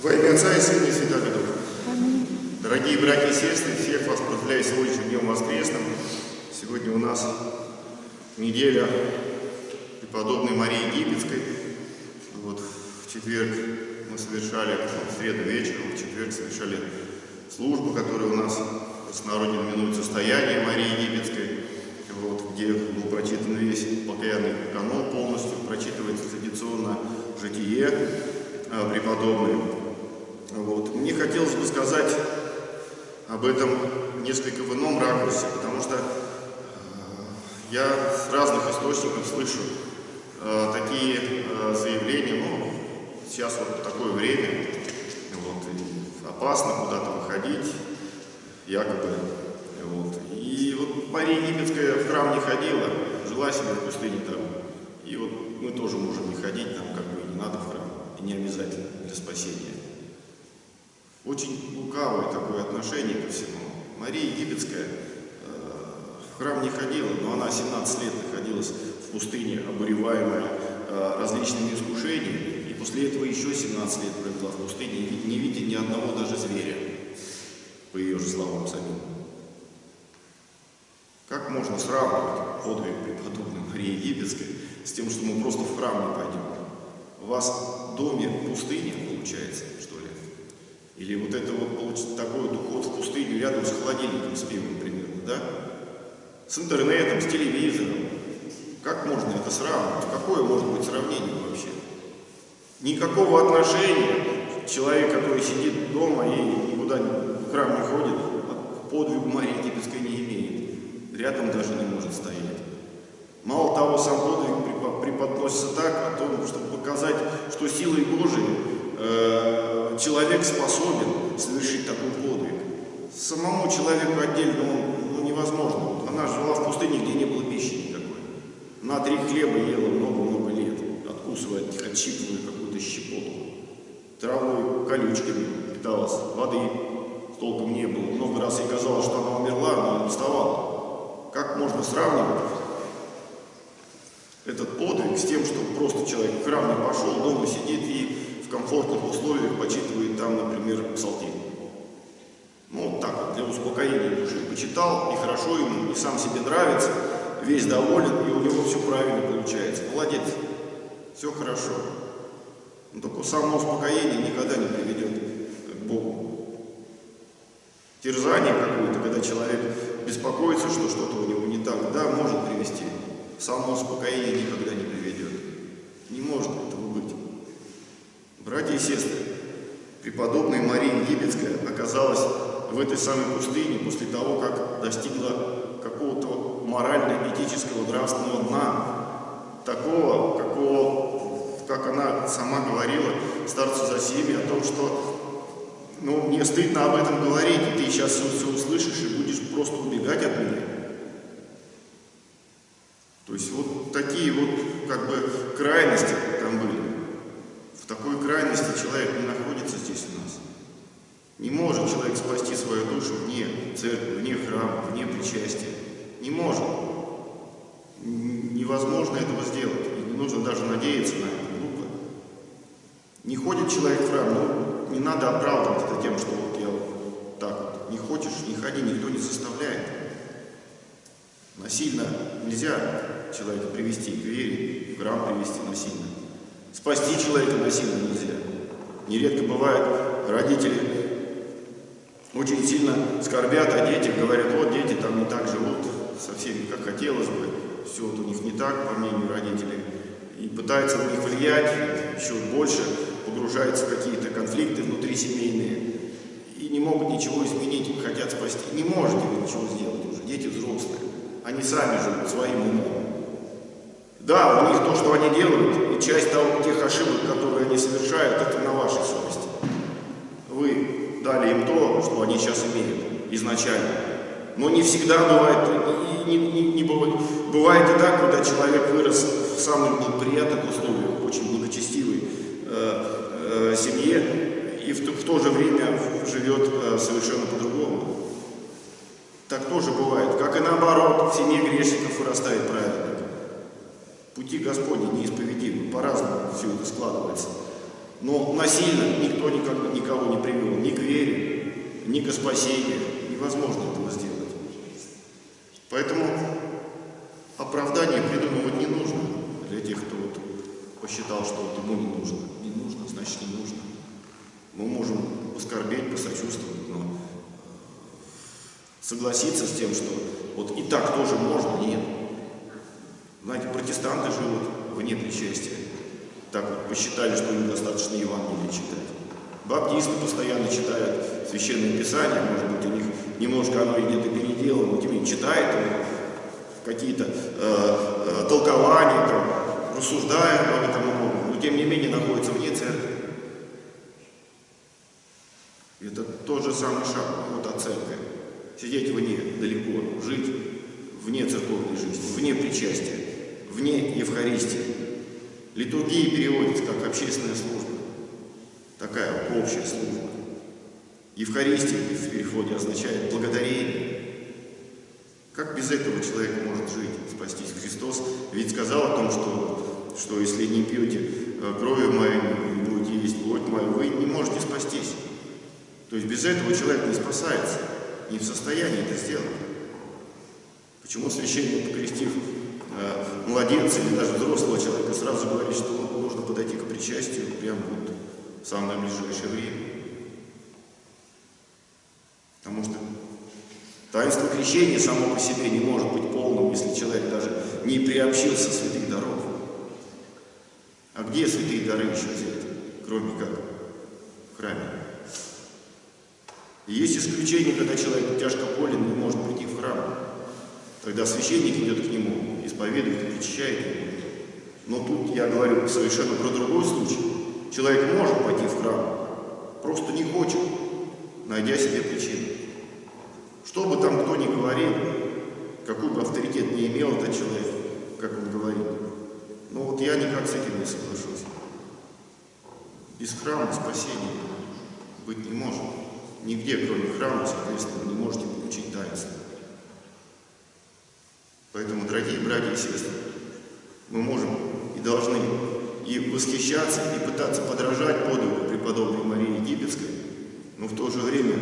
Во имя Отца и Сына и Святого Духа. Дорогие братья и сестры, всех вас поздравляю с сегодняшним днем воскресным. Сегодня у нас неделя преподобной Марии Египетской. Вот в четверг мы совершали, в среду вечером, в четверг совершали службу, которая у нас в простонародье именует «Состояние Марии Египетской», вот, где был прочитан весь покаянный канон полностью, прочитывается традиционно житие э, преподобной. Вот. Мне хотелось бы сказать об этом несколько в ином ракурсе, потому что э, я с разных источников слышу э, такие э, заявления, ну, сейчас вот такое время, вот, опасно куда-то выходить, якобы. Вот. И вот Мария Египетская в храм не ходила, жила себе в пустыне там. И вот мы тоже можем не ходить, нам как бы не надо в храм, и не обязательно для спасения. Очень лукавое такое отношение ко всему. Мария Египетская э, в храм не ходила, но она 17 лет находилась в пустыне, обуреваемая э, различными искушениями, и после этого еще 17 лет провела в пустыне, не видя ни одного даже зверя, по ее же словам самим. Как можно сравнивать подвиг преподобной Марии Египетской с тем, что мы просто в храм не пойдем? У вас в доме пустыня, получается, что ли? Или вот это вот такой вот уход в пустыню рядом с холодильником с пивом примерно, да? С интернетом, с телевизором. Как можно это сравнивать? Какое может быть сравнение вообще? Никакого отношения человек, который сидит дома и никуда в храм не ходит, к подвигу Марии Египетской не имеет. Рядом даже не может стоять. Мало того, сам подвиг преподносится так, о том, чтобы показать, что силой Божией э, человек способен совершить такой подвиг. Самому человеку отдельно он, ну, невозможно. Она жила в пустыне, где не было пищи никакой. На три хлеба ела много-много лет, откусывая, отщипывая какую-то щепотку. Травой, колючками питалась, воды толком не было. Много раз ей казалось, что она умерла, но она вставала. Как можно сравнивать этот подвиг с тем, что просто человек в храм не пошел, дома сидит и в комфортных условиях почитывает там, например, псалтирь. Ну, вот так вот, для успокоения души. Почитал, и хорошо ему, и сам себе нравится, весь доволен, и у него все правильно получается. Молодец, все хорошо. Но только само успокоение никогда не приведет к Богу. Терзание какое-то, когда человек беспокоится, что что-то у него не так, да, может привести. Само успокоение никогда. Не может этого быть. Братья и сестры, преподобная Мария Египетская оказалась в этой самой пустыне после того, как достигла какого-то морально-этического нравственного дна, такого, какого, как она сама говорила старцу Засиме, о том, что ну, мне стыдно об этом говорить, и ты сейчас все, все услышишь и будешь просто убегать от меня. То есть вот такие вот как бы крайности крайности человек не находится здесь у нас. Не может человек спасти свою душу вне церкви, вне храма, вне причастия. Не может. Невозможно этого сделать. И не нужно даже надеяться на это. Глупо. Не ходит человек в храм, ну, не надо оправдывать это тем, что вот я вот так вот. Не хочешь, не ходи, никто не заставляет. Насильно нельзя человека привести к вере, в храм привести насильно. Спасти человека насильно нельзя. Нередко бывает, родители очень сильно скорбят о детях, говорят, вот дети там не так живут со всеми, как хотелось бы, все вот у них не так, по мнению родителей, и пытаются на них влиять еще больше, погружаются в какие-то конфликты внутри семейные, и не могут ничего изменить, хотят спасти. Не можете вы ничего сделать уже, дети взрослые, они сами живут своим умом. Да, у них то, что они делают, и часть того, тех ошибок, которые они совершают, это на вашей совести. Вы дали им то, что они сейчас имеют изначально. Но не всегда бывает, и не, не, не бывает, бывает и так, когда человек вырос в самых благоприятных условиях, очень благочестивой э, э, семье, и в, в то же время живет э, совершенно по-другому. Так тоже бывает. Как и наоборот, в семье грешников вырастает праведник. Пути Господни неисповедимы, по-разному все это складывается. Но насильно никто никак, никого не привел ни к вере, ни к спасению. Невозможно этого сделать. Поэтому оправдание придумывать не нужно для тех, кто вот посчитал, что вот ему не нужно. Не нужно, значит не нужно. Мы можем поскорбеть, посочувствовать, но согласиться с тем, что вот и так тоже можно, нет. Знаете, протестанты живут вне причастия. Так вот посчитали, что им достаточно Евангелие читать. Баптисты постоянно читают Священное Писание, может быть, у них немножко оно где-то переделано, но тем не менее читают какие-то э, э, толкования, там, рассуждают об этом но тем не менее находятся вне церкви. Это тот же самый шаг от церкви. Сидеть вне, далеко, жить вне церковной жизни, вне причастия, вне Евхаристии. Литургия переводится как общественная служба, такая общая служба. Евхаристия в переходе означает благодарение. Как без этого человек может жить, спастись? Христос ведь сказал о том, что, что если не пьете э, крови моей, не будете есть плоть мою, вы не можете спастись. То есть без этого человек не спасается, не в состоянии это сделать. Почему священник, покрестив э, младенца или даже взрослого человека, сразу говорит, что нужно подойти к причастию прямо вот в самое ближайшее время? Потому что таинство крещения само по себе не может быть полным, если человек даже не приобщился святых даров. А где святые дары еще взять, кроме как в храме? И есть исключение, когда человек тяжко болен, не может прийти в храм. Тогда священник идет к нему, исповедует причащает. Но тут я говорю совершенно про другой случай. Человек может пойти в храм, просто не хочет, найдя себе причину. Что бы там кто ни говорил, какой бы авторитет не имел этот человек, как он говорит, но вот я никак с этим не соглашусь. Без храма спасения быть не может. Нигде, кроме храма, соответственно, вы не можете получить таинство. Поэтому, братья и сестры, мы можем и должны и восхищаться, и пытаться подражать подвигу преподобной Марии Египетской, но в то же время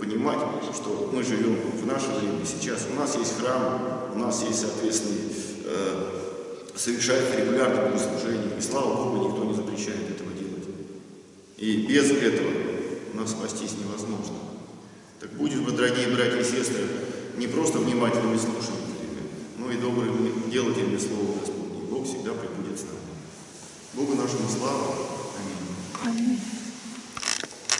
понимать, что мы живем в наше время сейчас. У нас есть храм, у нас есть, соответственно, э, совершается регулярное богослужение, и слава Богу, никто не запрещает этого делать. И без этого нас спастись невозможно. Так будем вы, дорогие братья и сестры, не просто внимательными слушателями, и добрые дела тем не слово Господне, Бог всегда прибудет с нами. Богу нашему славу. Аминь. Аминь.